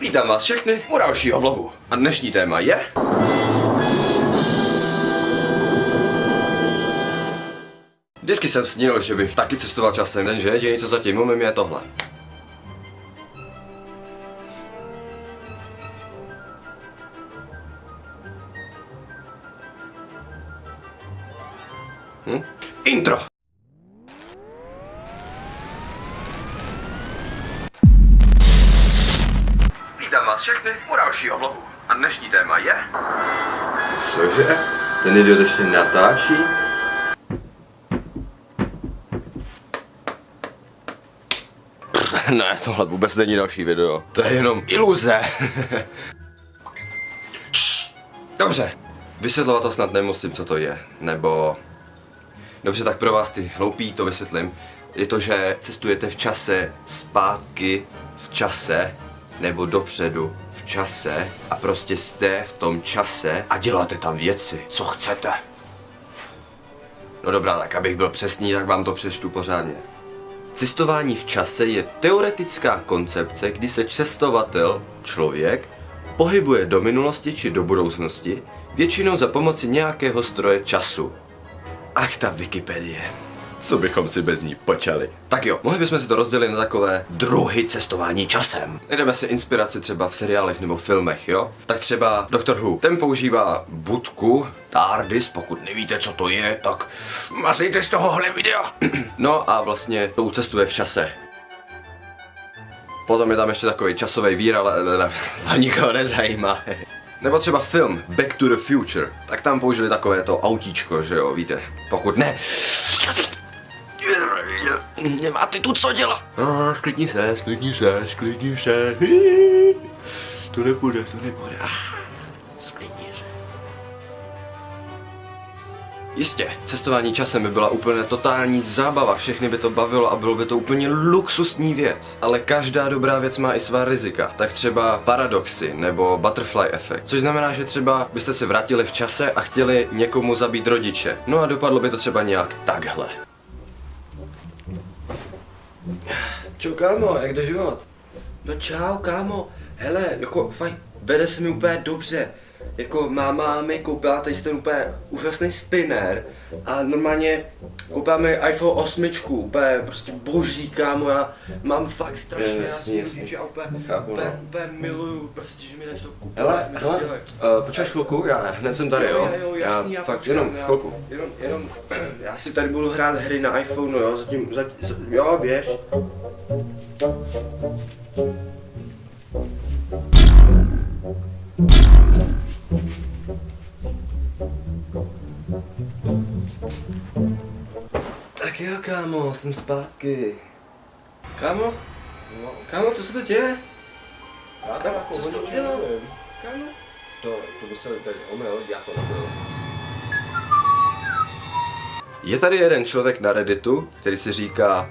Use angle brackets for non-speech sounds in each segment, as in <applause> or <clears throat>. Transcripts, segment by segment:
Vítám vás všechny u dalšího vlogu. A dnešní téma je... Vždycky jsem snil, že bych taky cestoval časem, jenže jediný, co zatím umím, je tohle. Hm? Intro! Vás všechny u dalšího vlogu. A dnešní téma je... Cože? Ten idiot ještě natáčí? ne, tohle vůbec není další video. To je jenom iluze. <laughs> Dobře. Vysvětlovat to snad nemusím, co to je. Nebo... Dobře, tak pro vás ty hloupí to vysvětlím. Je to, že cestujete v čase zpátky v čase nebo dopředu v čase a prostě jste v tom čase a děláte tam věci, co chcete. No dobrá, tak abych byl přesný, tak vám to přečtu pořádně. Cestování v čase je teoretická koncepce, kdy se cestovatel, člověk, pohybuje do minulosti či do budoucnosti, většinou za pomoci nějakého stroje času. Ach, ta Wikipedie. Co bychom si bez ní počali? Tak jo, mohli bychom si to rozdělit na takové druhy cestování časem. Jdeme si inspiraci třeba v seriálech nebo filmech, jo? Tak třeba Doctor Who. Ten používá budku, TARDIS, pokud nevíte, co to je, tak mazejte z tohohle videa. <clears throat> no a vlastně tou cestuje v čase. Potom je tam ještě takový časový vír, ale za <laughs> nikoho nezajímá. Nebo třeba film Back to the Future, tak tam použili takové to autíčko, že jo, víte. Pokud ne, nemáte tu co dělat. No, sklidni se, sklidni se, sklidni se. To nepůjde, to nepůjde. Sklidni se. Jistě, cestování časem by byla úplně totální zábava, všechny by to bavilo a bylo by to úplně luxusní věc. Ale každá dobrá věc má i svá rizika. Tak třeba paradoxy nebo butterfly efekt. Což znamená, že třeba byste se vrátili v čase a chtěli někomu zabít rodiče. No a dopadlo by to třeba nějak takhle. Čau kámo, jak jde život? No čau kámo, hele, jako fajn, vede se mi úplně dobře. Jako máma mi koupila tady ten úplně úžasný spinner a normálně koupila mi iPhone 8, úplně prostě boží kámo, já mám fakt strašně jasně, ty jasně. rodiče a úplně, Chápu, úplně, no. úplně miluju, prostě, že mi tady to koupili. Hele, hele, uh, počkáš chvilku, já hned jsem tady, jo? Jo, jo, jasný, já, fakt, počkám, jenom já, chvilku. Jenom, jenom, <clears throat> já si tady budu hrát hry na iPhone, jo, zatím, zatím, jo, běž. Tak jo, kámo, jsem zpátky. Kámo? Kámo, co se to děje? Kámo, co jsi to udělal? Kámo? To, to by se mi tady omyl, já to nebyl. Je tady jeden člověk na Redditu, který si říká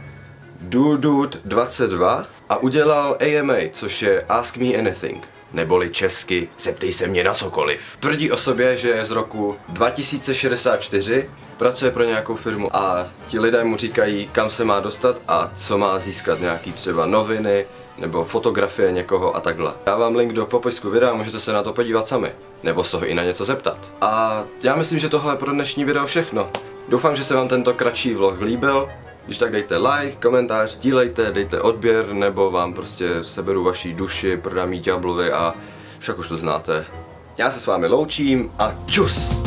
Dudude22 a udělal AMA, což je Ask Me Anything, neboli česky Zeptej se mě na cokoliv. Tvrdí o sobě, že je z roku 2064, pracuje pro nějakou firmu a ti lidé mu říkají, kam se má dostat a co má získat, nějaký třeba noviny, nebo fotografie někoho a takhle. Já vám link do popisku videa, můžete se na to podívat sami, nebo se ho i na něco zeptat. A já myslím, že tohle je pro dnešní video všechno. Doufám, že se vám tento kratší vlog líbil. Když tak dejte like, komentář, sdílejte, dejte odběr, nebo vám prostě seberu vaší duši, prodám jí a však už to znáte. Já se s vámi loučím a čus!